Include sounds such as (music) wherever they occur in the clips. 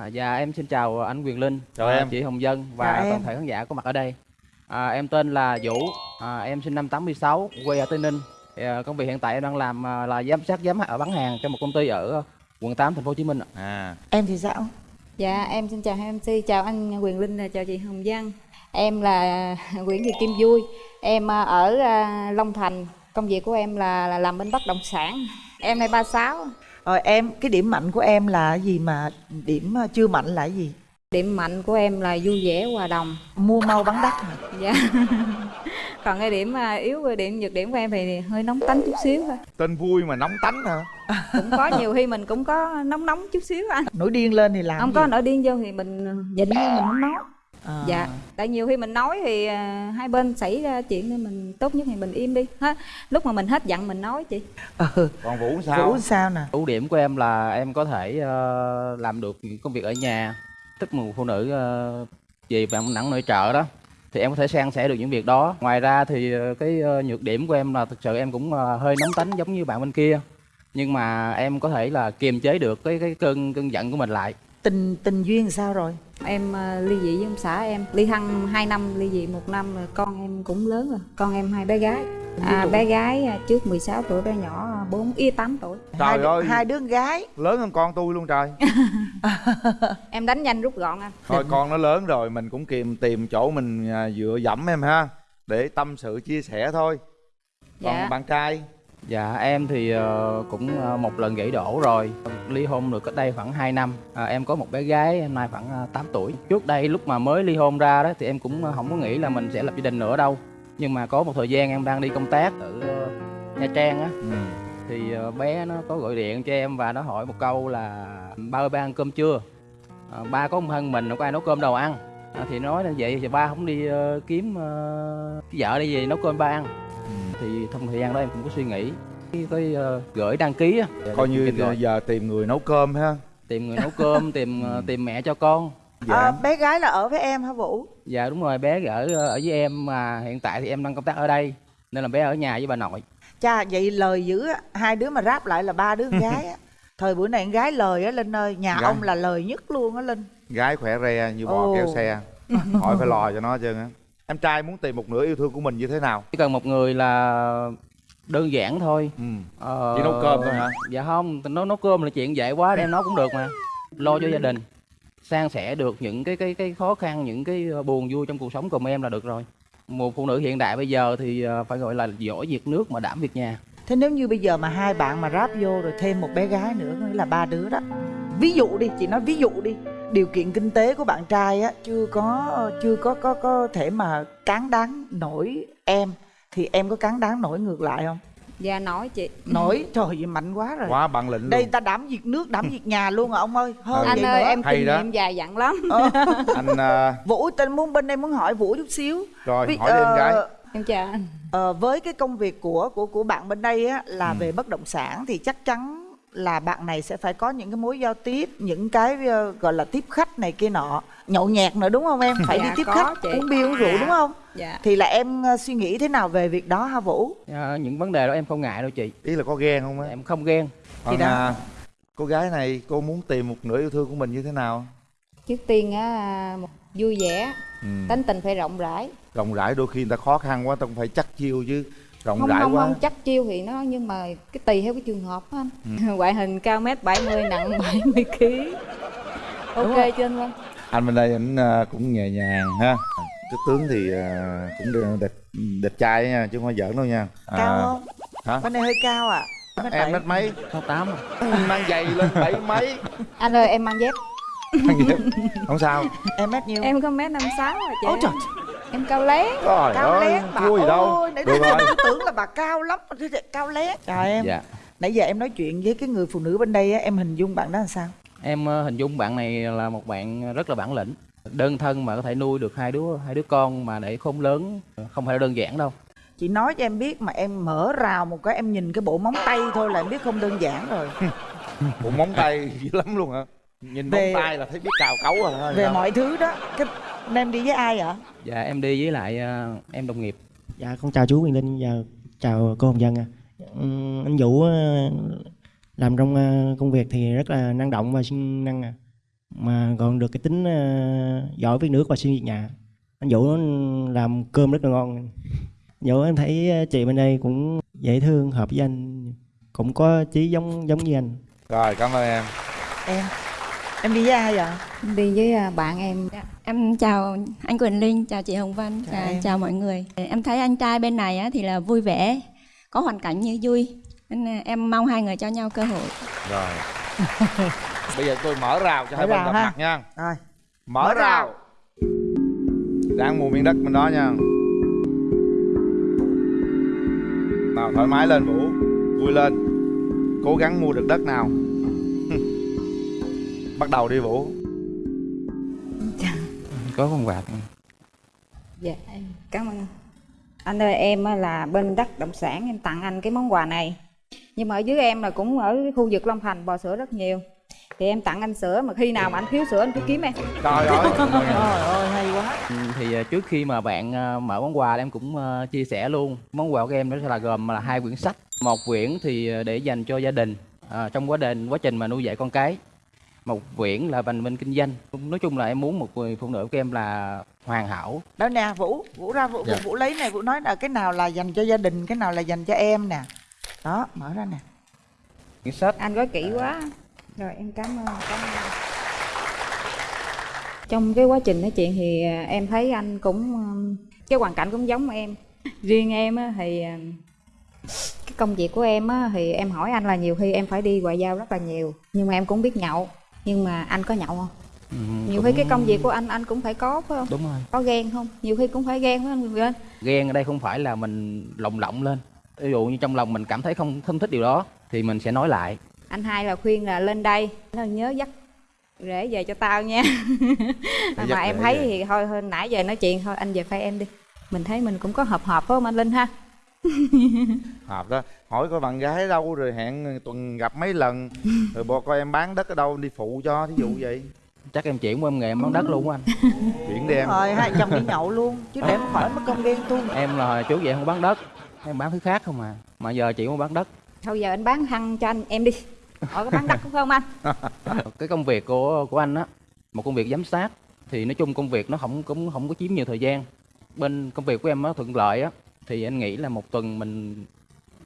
À, dạ em xin chào anh Quyền Linh, Chào à, em. chị Hồng Dân và Chào em. toàn thể khán giả có mặt ở đây. À, em tên là Vũ, à, em sinh năm 86, quê ở Tây Ninh. À, công việc hiện tại em đang làm à, là giám sát giám ở bán hàng cho một công ty ở quận 8 thành phố Hồ Chí Minh. ạ. à em thì sao Dạ em xin chào hai MC, chào anh Quyền Linh, và chào chị Hồng Dân Em là (laughs) Nguyễn Thị Kim Vui Em à, ở à, Long Thành Công việc của em là, là làm bên bất động sản Em nay 36 rồi em cái điểm mạnh của em là cái gì mà điểm ờ, chưa mạnh là cái gì? Điểm mạnh của em là vui vẻ, hòa đồng. Mua mau bán đắt hả Dạ. (laughs) Còn cái điểm à, yếu, cái điểm nhược điểm của em thì hơi nóng tánh chút xíu thôi. Tên vui mà nóng tánh hả? (laughs) Cũng có nhiều khi mình cũng có nóng nóng chút xíu anh. Nổi điên lên thì làm Không gì? có nổi điên vô thì mình nhịn vô mình không nói À. dạ tại nhiều khi mình nói thì à, hai bên xảy ra chuyện nên mình tốt nhất thì mình im đi hết lúc mà mình hết giận mình nói chị ừ. còn vũ sao vũ sao nè Ưu điểm của em là em có thể ờ, làm được những công việc ở nhà, thích một phụ nữ uh, gì bạn nặng nội trợ đó thì em có thể san sẻ được những việc đó. Ngoài ra thì ờ, cái ờ, nhược điểm của em là thực sự em cũng ờ, hơi nóng tánh giống như bạn bên kia. Nhưng mà em có thể là kiềm chế được cái cái cơn cơn giận của mình lại. Tình tình duyên sao rồi? Em à, ly dị với ông xã em. Ly hăng 2 năm ly dị một năm rồi con em cũng lớn rồi. Con em hai bé gái. À, bé gái à, trước 16 tuổi bé nhỏ à, 4 y 8 tuổi. Trời hai, đứa- ơi. hai đứa con gái. Lớn hơn con tôi luôn trời. (laughs) Em đánh nhanh rút gọn anh. Thôi con nó lớn rồi mình cũng kìm tìm chỗ mình à, dựa dẫm em ha để tâm sự chia sẻ thôi. Còn Dạ. bạn trai Dạ em thì ờ, cũng ờ, một lần gãy đổ rồi Ly hôn được cách đây khoảng 2 năm à, Em có một bé gái em nay khoảng ờ, 8 tuổi Trước đây lúc mà mới ly hôn ra đó Thì em cũng ờ, không có nghĩ là mình sẽ lập gia đình nữa đâu Nhưng mà có một thời gian em đang đi công tác ở ờ, Nha Trang á ừ. Thì ờ, bé nó có gọi điện cho em và nó hỏi một câu là Ba ơi ba ăn cơm chưa? Ờ, ba có một thân mình, đâu có ai nấu cơm đâu ăn à, Thì nói là vậy thì ba không đi ờ, kiếm ờ, cái vợ đi về nấu cơm ba ăn. Thì trong thời gian đó em cũng có suy nghĩ. Cái, ờ, gửi đăng ký á coi như giờ tìm người nấu cơm ha. Tìm người nấu cơm tìm ờ, (laughs) tìm mẹ cho con. Dạ. À, bé gái là ở với em hả vũ? Dạ đúng rồi bé ở ở với em mà hiện tại thì em đang công tác ở đây nên là bé ở nhà với bà nội. Cha vậy lời dữ á hai đứa mà ráp lại là ba đứa con gái á. (laughs) Thời buổi này con gái lời á linh ơi nhà Gái. ông là lời nhất luôn á linh. Gái khỏe re như bò Ồ. kéo xe. (laughs) Hỏi phải lo cho nó chứ. á em trai muốn tìm một nửa yêu thương của mình như thế nào? Chỉ cần một người là đơn giản thôi. Ừ. Ờ, Chỉ nấu cơm thôi hả? dạ không nấu nấu cơm là chuyện dễ quá đem nấu cũng được mà. Lo cho gia đình. San sẻ được những cái cái cái khó khăn những cái ờ, buồn vui trong cuộc sống của em là được rồi. Một phụ nữ hiện đại bây giờ thì ờ, phải gọi là giỏi việc nước mà đảm việc nhà. Thế nếu như bây giờ mà hai bạn mà ráp vô rồi thêm một bé gái nữa nghĩa là ba đứa đó. Ví dụ đi chị nói ví dụ đi điều kiện kinh tế của bạn trai á chưa có chưa có có có thể mà cán đáng nổi em. Thì em có cán đáng nổi ngược lại không? Dạ nói chị. Nổi? (laughs) Trời ơi mạnh quá rồi. Quá bằng lĩnh đây luôn. ta đảm việc nước đảm việc nhà luôn à ông ơi. Hơn anh vậy ơi nữa. em Hay kinh đó. nghiệm dài dặn lắm. Ờ, (laughs) anh à, vũ tên muốn bên đây muốn hỏi vũ chút xíu. Rồi Vì- hỏi đi em ờ, gái. Em chào anh. Ờ, với cái công việc của của của bạn bên đây á là Ừ. về bất động sản thì chắc chắn là bạn này sẽ phải có những cái mối giao tiếp, những cái ờ, gọi là tiếp khách này kia nọ, nhậu nhẹt nữa đúng không em? (laughs) Phải đi Dạ, tiếp có khách, chị. uống bia uống rượu Dạ. đúng không? dạ Thì là em ờ, suy nghĩ thế nào về việc đó ha Vũ? Ờ, những vấn đề đó em không ngại đâu chị ý là có ghen không á em không ghen còn à, cô gái này cô muốn tìm một nửa yêu thương của mình như thế nào trước tiên á một vui vẻ ừ. tánh tình phải rộng rãi rộng rãi đôi khi người ta khó khăn quá ta cũng phải chắc chiêu chứ rộng không rãi không quá. không chắc chiêu thì nó nhưng mà cái tùy theo cái trường hợp á anh. Ừ. (laughs) ngoại hình cao mét 70 nặng 70 kg ok chưa anh Vân. Anh bên đây anh à, cũng nhẹ nhàng ha. Cái tướng thì à, cũng được đẹp đẹp trai nha chứ không phải giỡn đâu nha. À, Cao không? hả? Bên này hơi cao à? Mét em mét mấy? Sáu tám (laughs) mang giày lên bảy mấy? Anh ơi em mang dép. Không sao. Em mét nhiêu? em có mét năm sáu à chị. Ôi trời, em cao lé trời cao ơi lén bà gì đâu ôi, nãy được giờ rồi tôi tưởng là bà cao lắm, cao lén. Chào em. dạ Nãy giờ em nói chuyện với cái người phụ nữ bên đây á, em hình dung bạn đó là sao? em ờ, hình dung bạn này là một bạn rất là bản lĩnh đơn thân mà có thể nuôi được hai đứa hai đứa con mà để khôn lớn không phải là đơn giản đâu chị nói cho em biết mà em mở rào một cái em nhìn cái bộ móng tay thôi là em biết không đơn giản rồi (laughs) bộ móng tay dữ lắm luôn hả nhìn Về- móng tay là thấy biết cào cấu rồi về sao? mọi thứ đó cái em đi với ai vậy dạ em đi với lại ờ, em đồng nghiệp. Dạ con chào chú Quyền Linh và chào cô Hồng Dân à. Ừm, anh Vũ ờ, làm trong ờ, công việc thì rất là năng động và siêng năng à. mà còn được cái tính ờ, giỏi viết nước và xuyên việt nhà. Anh Vũ nó làm cơm rất là ngon. Vũ em thấy chị bên đây cũng dễ thương hợp với anh. Cũng có chí giống giống như anh. Rồi cảm ơn em. Em em đi với ai vậy đi với à, bạn em Em chào anh Quỳnh Linh, chào chị Hồng Vân, Chào chào, em. chào mọi người. Em thấy anh trai bên này á, thì là vui vẻ, có hoàn cảnh như vui. Nên em mong hai người cho nhau cơ hội. rồi (laughs) bây giờ tôi mở rào cho Mở hai bên gặp ha. mặt nha rồi mở, Mở rào rào. ráng mua miếng đất bên đó nha nào thoải mái lên vũ vui lên cố gắng mua được đất nào bắt đầu đi vũ. Có con quạt. Dạ em cảm ơn anh. Ơi em á là bên đất động sản em tặng anh cái món quà này. Nhưng mà ở dưới em là cũng ở cái khu vực Long Thành bò sữa rất nhiều. Thì em tặng anh sữa mà khi nào mà anh thiếu sữa anh cứ kiếm em. Trời ơi. (laughs) Trời ơi hay quá. Ừ, thì ờ, trước khi mà bạn ờ, mở món quà em cũng ờ, chia sẻ luôn. Món quà của em đó sẽ là gồm là hai quyển sách. Một quyển thì để dành cho gia đình. Ờ, trong quá trình quá trình mà nuôi dạy con cái một quyển là dành bên kinh doanh. Nói chung là em muốn một người phụ nữ của em là hoàn hảo. Đó nè vũ vũ ra vũ, Dạ. vũ lấy này vũ nói là cái nào là dành cho gia đình cái nào là dành cho em nè. Đó mở ra nè. Quyển sách. Anh gói kỹ quá. Rồi em cảm ơn cảm ơn. Trong cái quá trình nói chuyện thì à, em thấy anh cũng cái hoàn cảnh cũng giống em. Riêng em á, thì à, cái công việc của em á, thì em hỏi anh là nhiều khi em phải đi ngoại giao rất là nhiều nhưng mà em cũng biết nhậu nhưng mà anh có nhậu không? Ừ, nhiều cũng- khi cái công việc của anh anh cũng phải có phải không? Đúng rồi. Có ghen không? Nhiều khi cũng phải ghen không Quỳnh Linh? ghen ở đây không phải là mình lồng lộng lên. Ví dụ như trong lòng mình cảm thấy không không thích điều đó thì mình sẽ nói lại. Anh hai là khuyên là lên đây. Nó nhớ dắt rể về cho tao nha. (laughs) Mà em thấy về. thì thôi thôi nãy giờ nói chuyện thôi anh về phay em đi. Mình thấy mình cũng có hợp hợp phải không anh linh ha (laughs) hợp đó. Hỏi coi bạn gái đâu rồi hẹn tuần gặp mấy lần. Rồi bo coi em bán đất ở đâu đi phụ cho thí dụ vậy. Chắc em chuyển qua em nghề em bán đất luôn á anh. (laughs) Chuyển đi em. Rồi hai chồng đi nhậu luôn chứ để không khỏi mất công ghen tuông. Em là trước vậy không bán đất em bán thứ khác không à. Mà giờ chị muốn bán đất. Thôi giờ anh bán thăng cho anh em đi. Hỏi có bán đất cũng không anh. (laughs) Cái công việc của của anh á một công việc giám sát thì nói chung công việc nó không cũng không có chiếm nhiều thời gian. Bên công việc của em nó thuận lợi á thì anh nghĩ là một tuần mình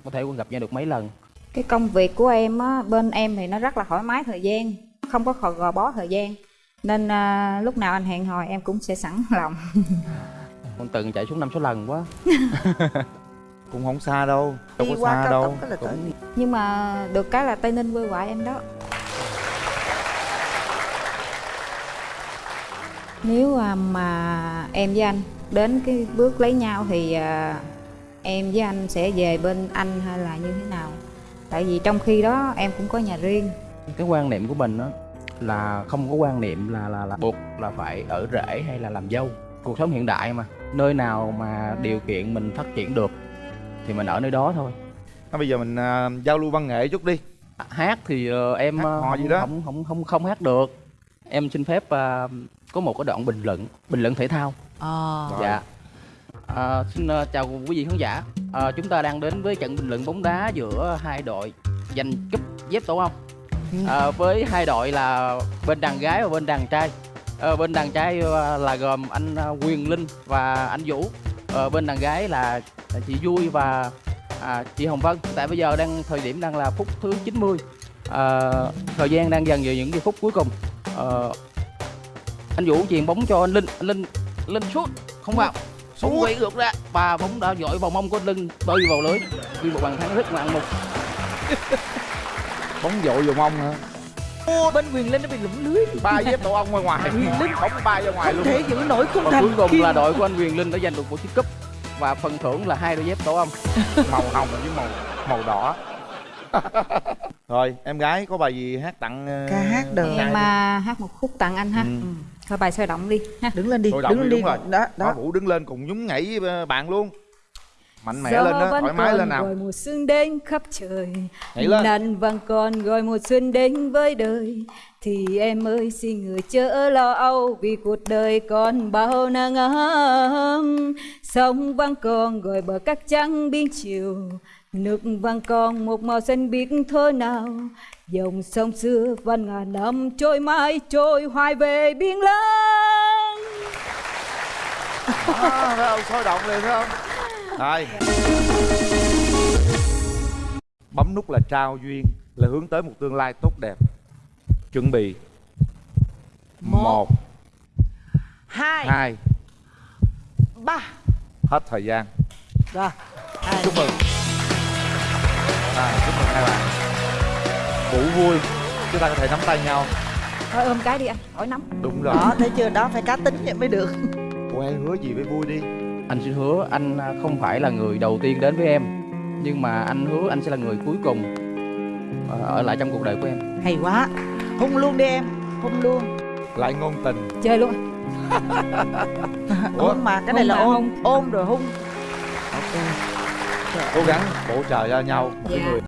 có thể gặp nhau được mấy lần? Cái công việc của em á bên em thì nó rất là thoải mái thời gian không có khò gò bó thời gian. Nên à, lúc nào anh hẹn hò em cũng sẽ sẵn (laughs) lòng. Một tuần chạy xuống năm số lần quá. (laughs) Cũng không xa đâu đâu đi có qua xa cao đâu. tốc là Cũng- nhưng mà được cái là tây ninh quê ngoại em đó. Nếu à, mà em với anh đến cái bước lấy nhau thì à, em với anh sẽ về bên anh hay là như thế nào? Tại vì trong khi đó em cũng có nhà riêng. Cái quan niệm của mình á là không có quan niệm là là là buộc là phải ở rể hay là làm dâu. Cuộc sống hiện đại mà nơi nào mà điều kiện mình phát triển được thì mình ở nơi đó thôi. Thôi bây giờ mình à, giao lưu văn nghệ chút đi. À, hát thì ờ, em Hát ờ, hò không, gì đó. không không không không hát được. Em xin phép ờ, có một cái đoạn bình luận bình luận thể thao. Ờ. Rồi. dạ Ờ, xin ờ, chào quý vị khán giả. Ờ, chúng ta đang đến với trận bình luận bóng đá giữa hai đội giành cúp dép tổ ong. Ờ, với hai đội là bên đàn gái và bên đàn trai. Ờ, bên đàn trai là gồm anh Quyền Linh và anh Vũ. Ờ, bên đàn gái là chị Vui và à, chị Hồng Vân. Tại bây giờ đang thời điểm đang là phút thứ 90 Ờ, thời gian đang dần về những cái phút cuối cùng. Ờ, anh Vũ chuyền bóng cho anh Linh. Anh Linh Linh sút không vào bóng quay ngược ra. Và bóng đã dội vào mông của anh Linh bơi vào lưới. Ghi một bàn thắng rất ngoạn mục. (laughs) Bóng dội vào mông hả? Ô, bên quyền linh nó bị lủng lưới. Ba dép tổ ong ngoài ngoài. Bóng bay ra ngoài không luôn. thể giữ nổi khung và thành cuối cùng Kim. là đội của anh Quyền Linh đã giành được một chiếc cúp. Và phần thưởng là hai đôi dép tổ ong. Màu hồng với màu màu đỏ (laughs) rồi em gái có bài gì hát tặng ờ, Ca hát trai em đi? à, hát một khúc tặng anh ha. Ừ. ừ. thôi bài sôi động đi ha. Đứng lên đi Sôi động đứng lên đi, đi đúng rồi. đó đó. Vũ đứng lên cùng nhún nhảy với bạn luôn. Mạnh mẽ Gió lên đó thoải mái lên nào. Gọi mùa xuân đến khắp trời. Nhảy lên. Nắng vẫn còn gọi mùa xuân đến với đời. Thì em ơi xin người chớ lo âu Vì cuộc đời còn bao nắng ấm Sông vẫn còn gọi bờ cát trắng biên chiều Nước vàng còn một màu xanh biết thơ nào Dòng sông xưa van ngàn năm trôi mãi trôi hoài về biển lớn à, thấy không sôi động liền thấy không? Rồi. Bấm nút là trao duyên là hướng tới một tương lai tốt đẹp. Chuẩn bị. Một. Hai. Hai. Ba. Hết thời gian. Rồi. Hai. chúc mừng à, chúc mừng hai bạn. Vũ vui chúng ta có thể nắm tay nhau. Thôi ôm cái đi anh, khỏi nắm. Đúng rồi. Đó thấy chưa? Đó phải cá tính vậy mới được. Ủa em hứa gì với vui đi? Anh xin hứa anh à, không phải là người đầu tiên đến với em nhưng mà anh hứa anh sẽ là người cuối cùng ờ, ở lại trong cuộc đời của em. Hay quá. Hung luôn đi em hung luôn. Lại ngôn tình. Chơi luôn. (laughs) Ủa? hung mà cái này Hung là ôm hung. ôm rồi hung cố gắng bổ trợ cho nhau một cái Dạ. người